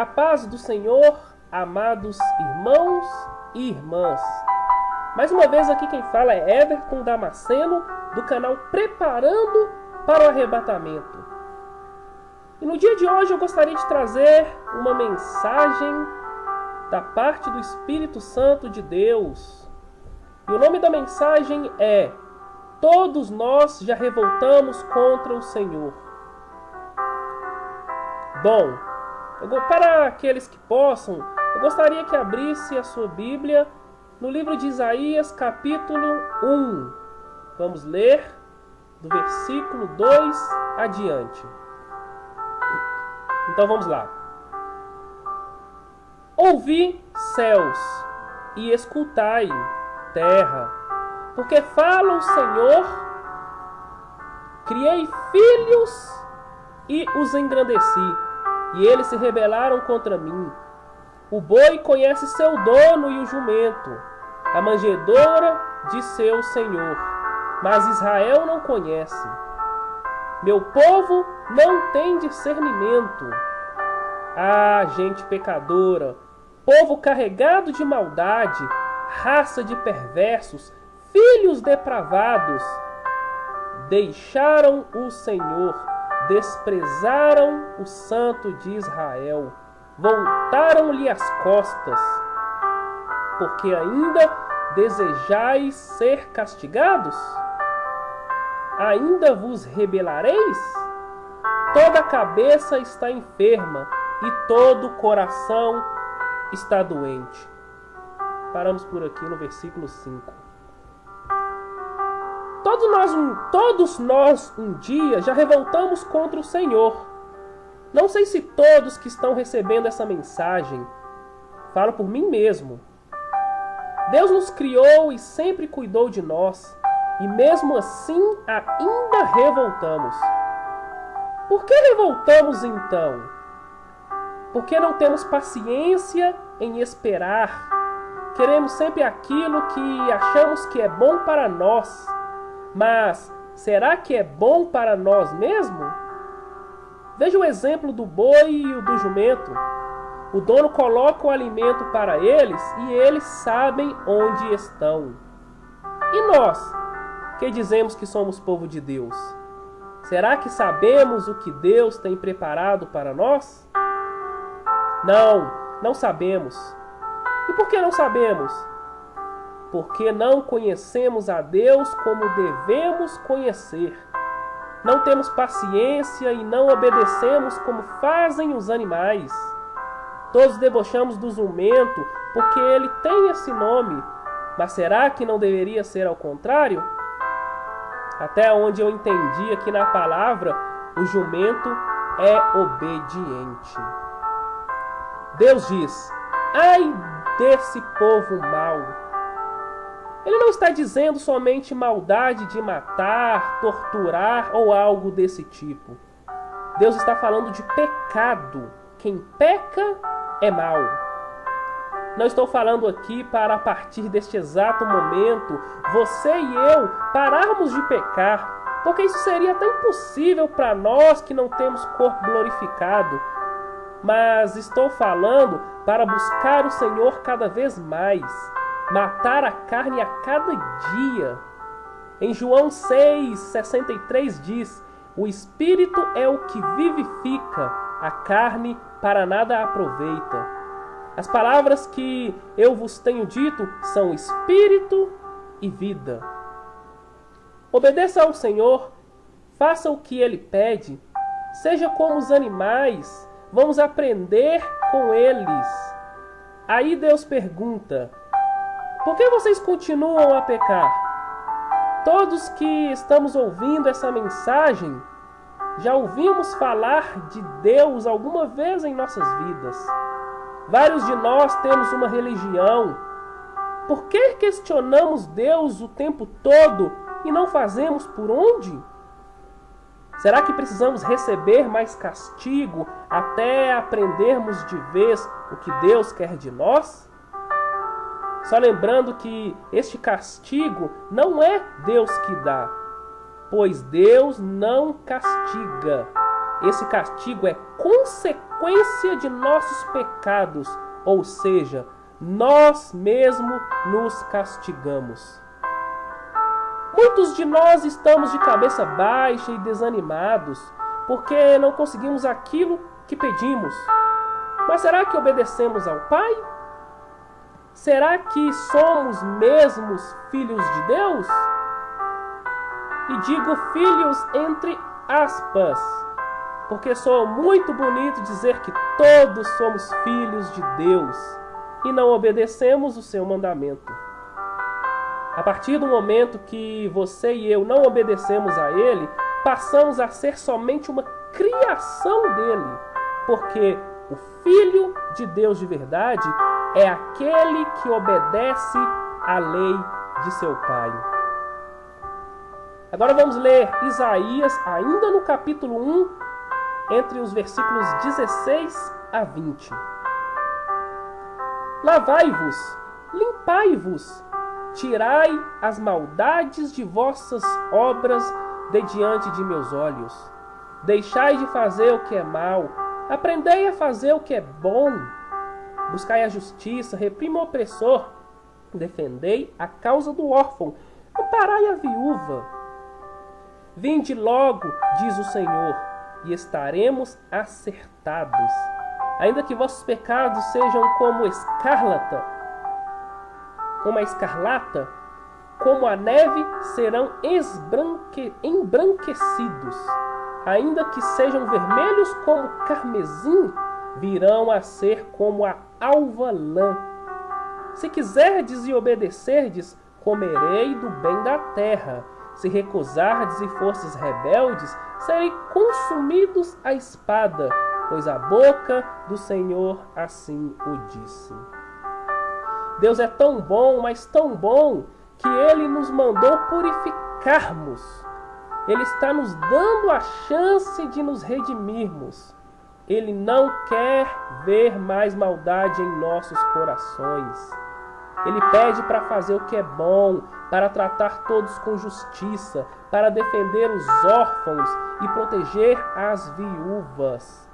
A paz do Senhor, amados irmãos e irmãs. Mais uma vez aqui quem fala é Everton Damasceno, do canal Preparando para o Arrebatamento. E no dia de hoje eu gostaria de trazer uma mensagem da parte do Espírito Santo de Deus. E o nome da mensagem é Todos nós já revoltamos contra o Senhor. Bom, para aqueles que possam, eu gostaria que abrisse a sua Bíblia no livro de Isaías, capítulo 1. Vamos ler do versículo 2 adiante. Então vamos lá. Ouvi céus e escutai terra, porque fala o Senhor, criei filhos e os engrandeci e eles se rebelaram contra mim. O boi conhece seu dono e o jumento, a manjedoura de seu senhor, mas Israel não conhece. Meu povo não tem discernimento. Ah, gente pecadora, povo carregado de maldade, raça de perversos, filhos depravados, deixaram o Senhor desprezaram o Santo de Israel, voltaram-lhe as costas, porque ainda desejais ser castigados? Ainda vos rebelareis? Toda cabeça está enferma e todo o coração está doente. Paramos por aqui no versículo 5. Todos nós, um, todos nós um dia já revoltamos contra o Senhor. Não sei se todos que estão recebendo essa mensagem falo por mim mesmo. Deus nos criou e sempre cuidou de nós, e mesmo assim ainda revoltamos. Por que revoltamos então? Porque não temos paciência em esperar. Queremos sempre aquilo que achamos que é bom para nós mas será que é bom para nós mesmos? Veja o exemplo do boi e o do jumento. O dono coloca o alimento para eles e eles sabem onde estão. E nós, que dizemos que somos povo de Deus? Será que sabemos o que Deus tem preparado para nós? Não, não sabemos. E por que não sabemos? Porque não conhecemos a Deus como devemos conhecer. Não temos paciência e não obedecemos como fazem os animais. Todos debochamos do jumento porque ele tem esse nome, mas será que não deveria ser ao contrário? Até onde eu entendi aqui na palavra, o jumento é obediente. Deus diz: ai desse povo mau ele não está dizendo somente maldade de matar, torturar ou algo desse tipo. Deus está falando de pecado. Quem peca é mal. Não estou falando aqui para a partir deste exato momento você e eu pararmos de pecar, porque isso seria até impossível para nós que não temos corpo glorificado. Mas estou falando para buscar o Senhor cada vez mais matar a carne a cada dia. Em João 6,63 diz: O espírito é o que vivifica, a carne para nada aproveita. As palavras que eu vos tenho dito são espírito e vida. Obedeça ao Senhor, faça o que ele pede, seja como os animais, vamos aprender com eles. Aí Deus pergunta: por que vocês continuam a pecar? Todos que estamos ouvindo essa mensagem já ouvimos falar de Deus alguma vez em nossas vidas. Vários de nós temos uma religião. Por que questionamos Deus o tempo todo e não fazemos por onde? Será que precisamos receber mais castigo até aprendermos de vez o que Deus quer de nós? Só lembrando que este castigo não é Deus que dá, pois Deus não castiga. Esse castigo é consequência de nossos pecados, ou seja, nós mesmos nos castigamos. Muitos de nós estamos de cabeça baixa e desanimados porque não conseguimos aquilo que pedimos. Mas será que obedecemos ao Pai? Será que somos mesmos filhos de Deus? E digo filhos entre aspas, porque sou muito bonito dizer que todos somos filhos de Deus e não obedecemos o seu mandamento. A partir do momento que você e eu não obedecemos a Ele, passamos a ser somente uma criação dele, porque o Filho de Deus de verdade é aquele que obedece à lei de seu Pai. Agora vamos ler Isaías, ainda no capítulo 1, entre os versículos 16 a 20. Lavai-vos, limpai-vos, tirai as maldades de vossas obras de diante de meus olhos. Deixai de fazer o que é mal, aprendei a fazer o que é bom. Buscai a justiça, reprima o opressor, defendei a causa do órfão, amparai a viúva. Vinde logo, diz o Senhor, e estaremos acertados. Ainda que vossos pecados sejam como escarlata, como a escarlata, como a neve serão esbranque, embranquecidos. Ainda que sejam vermelhos como carmesim, virão a ser como a alva lã. Se quiserdes e obedecerdes, comerei do bem da terra. Se recusardes e fostes rebeldes, serei consumidos à espada, pois a boca do Senhor assim o disse. Deus é tão bom, mas tão bom, que ele nos mandou purificarmos. Ele está nos dando a chance de nos redimirmos. Ele não quer ver mais maldade em nossos corações. Ele pede para fazer o que é bom, para tratar todos com justiça, para defender os órfãos e proteger as viúvas.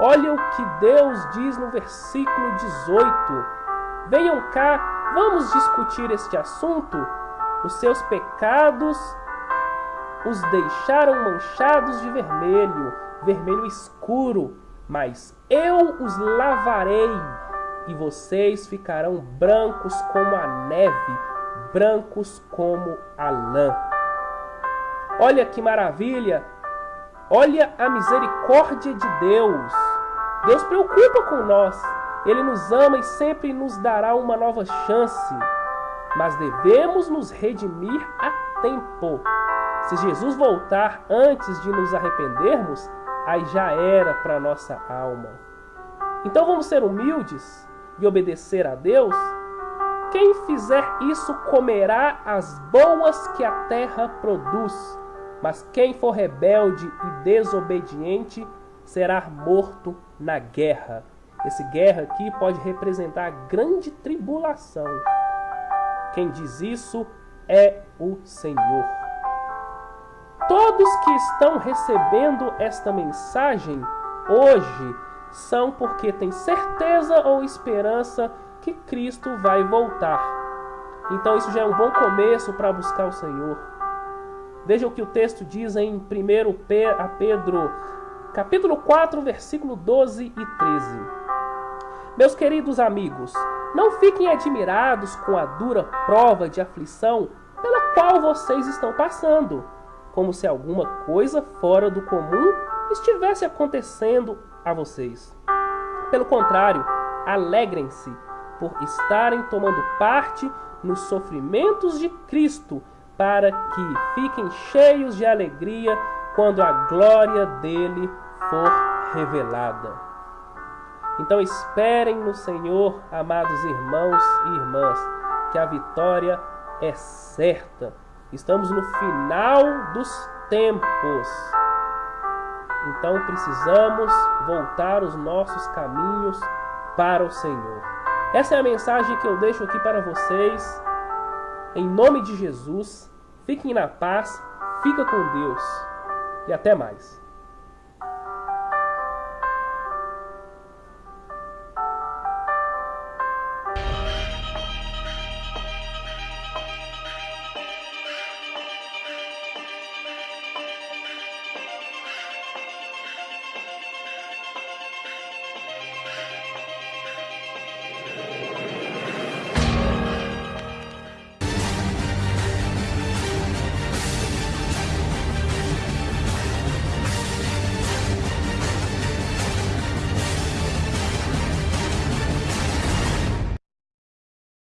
Olha o que Deus diz no versículo 18: Venham cá Vamos discutir este assunto? Os seus pecados os deixaram manchados de vermelho, vermelho escuro, mas eu os lavarei e vocês ficarão brancos como a neve, brancos como a lã. Olha que maravilha! Olha a misericórdia de Deus. Deus preocupa com nós. Ele nos ama e sempre nos dará uma nova chance, mas devemos nos redimir a tempo. Se Jesus voltar antes de nos arrependermos, aí já era para nossa alma. Então vamos ser humildes e obedecer a Deus? Quem fizer isso comerá as boas que a terra produz, mas quem for rebelde e desobediente será morto na guerra. Esse guerra aqui pode representar a grande tribulação. Quem diz isso é o Senhor. Todos que estão recebendo esta mensagem hoje são porque têm certeza ou esperança que Cristo vai voltar. Então isso já é um bom começo para buscar o Senhor. Veja o que o texto diz em 1 Pedro, capítulo 4, versículo 12 e 13. Meus queridos amigos, não fiquem admirados com a dura prova de aflição pela qual vocês estão passando, como se alguma coisa fora do comum estivesse acontecendo a vocês. Pelo contrário, alegrem-se por estarem tomando parte nos sofrimentos de Cristo, para que fiquem cheios de alegria quando a glória dele for revelada. Então esperem no Senhor, amados irmãos e irmãs, que a vitória é certa. Estamos no final dos tempos. Então precisamos voltar os nossos caminhos para o Senhor. Essa é a mensagem que eu deixo aqui para vocês. Em nome de Jesus, fiquem na paz, fica com Deus e até mais.